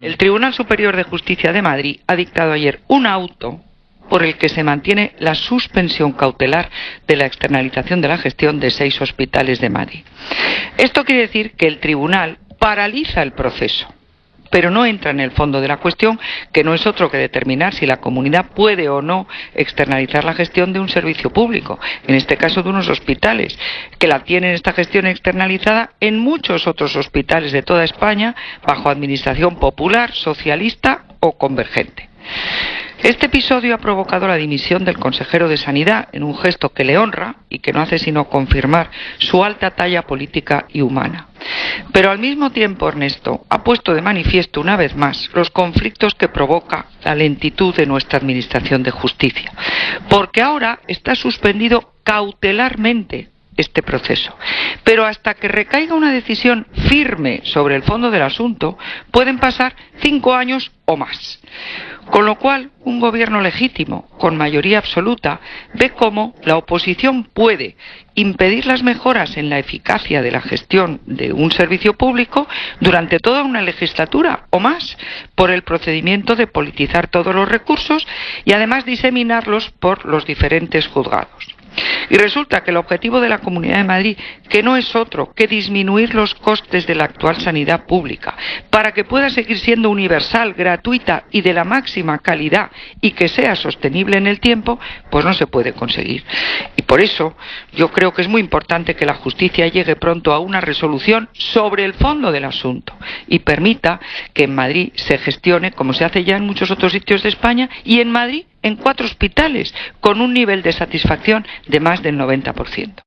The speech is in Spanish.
El Tribunal Superior de Justicia de Madrid ha dictado ayer un auto por el que se mantiene la suspensión cautelar de la externalización de la gestión de seis hospitales de Madrid. Esto quiere decir que el tribunal paraliza el proceso pero no entra en el fondo de la cuestión, que no es otro que determinar si la comunidad puede o no externalizar la gestión de un servicio público, en este caso de unos hospitales, que la tienen esta gestión externalizada en muchos otros hospitales de toda España bajo administración popular, socialista o convergente. Este episodio ha provocado la dimisión del consejero de Sanidad en un gesto que le honra y que no hace sino confirmar su alta talla política y humana. Pero al mismo tiempo, Ernesto, ha puesto de manifiesto una vez más los conflictos que provoca la lentitud de nuestra Administración de Justicia, porque ahora está suspendido cautelarmente este proceso. Pero hasta que recaiga una decisión firme sobre el fondo del asunto, pueden pasar cinco años o más. Con lo cual, un gobierno legítimo, con mayoría absoluta, ve cómo la oposición puede impedir las mejoras en la eficacia de la gestión de un servicio público durante toda una legislatura o más, por el procedimiento de politizar todos los recursos y además diseminarlos por los diferentes juzgados. Y resulta que el objetivo de la Comunidad de Madrid, que no es otro que disminuir los costes de la actual sanidad pública, para que pueda seguir siendo universal, gratuita y de la máxima calidad y que sea sostenible en el tiempo, pues no se puede conseguir. Y por eso yo creo que es muy importante que la justicia llegue pronto a una resolución sobre el fondo del asunto y permita que en Madrid se gestione, como se hace ya en muchos otros sitios de España, y en Madrid en cuatro hospitales, con un nivel de satisfacción de más del 90%.